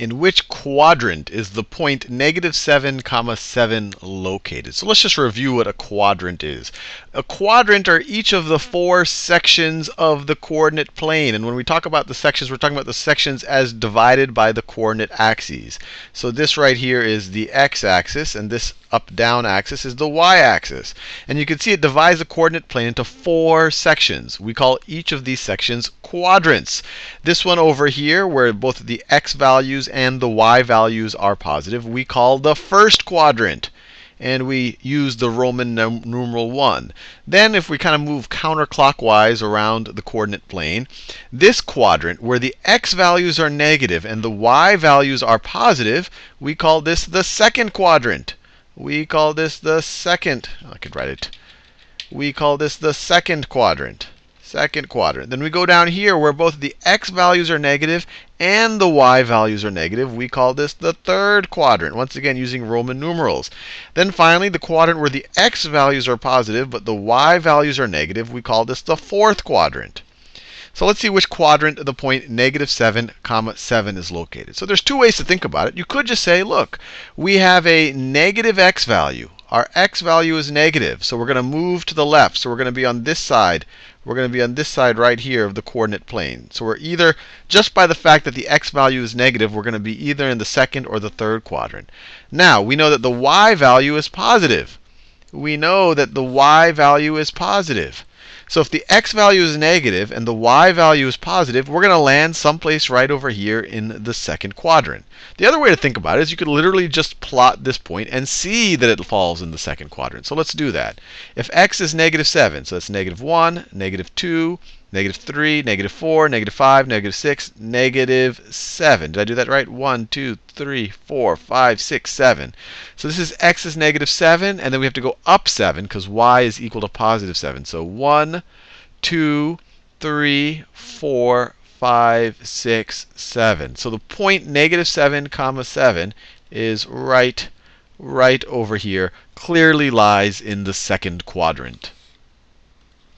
in which quadrant is the point negative 7 comma 7 located? So let's just review what a quadrant is. A quadrant are each of the four sections of the coordinate plane. And when we talk about the sections, we're talking about the sections as divided by the coordinate axes. So this right here is the x-axis, and this up-down axis is the y-axis. And you can see it divides the coordinate plane into four sections. We call each of these sections quadrants. This one over here, where both the x values and the y values are positive, we call the first quadrant. And we use the Roman numeral 1. Then, if we kind of move counterclockwise around the coordinate plane, this quadrant, where the x values are negative and the y values are positive, we call this the second quadrant. We call this the second, I could write it. We call this the second quadrant second quadrant. Then we go down here where both the x values are negative and the y values are negative. We call this the third quadrant, once again using Roman numerals. Then finally, the quadrant where the x values are positive but the y values are negative, we call this the fourth quadrant. So let's see which quadrant the point negative 7 comma 7 is located. So there's two ways to think about it. You could just say, look, we have a negative x value. Our x value is negative, so we're going to move to the left. So we're going to be on this side we're going to be on this side right here of the coordinate plane. So we're either, just by the fact that the x value is negative, we're going to be either in the second or the third quadrant. Now, we know that the y value is positive. We know that the y value is positive. So if the x value is negative and the y value is positive, we're going to land someplace right over here in the second quadrant. The other way to think about it is you could literally just plot this point and see that it falls in the second quadrant. So let's do that. If x is negative 7, so that's negative 1, negative 2, negative 3, negative 4, negative 5, negative 6, negative 7. Did I do that right? 1, 2, 3, 4, 5, 6, 7. So this is x is negative 7, and then we have to go up 7 because y is equal to positive 7. So 1, 2, 3, 4, 5, 6, 7. So the point negative 7 comma 7 is right, right over here, clearly lies in the second quadrant.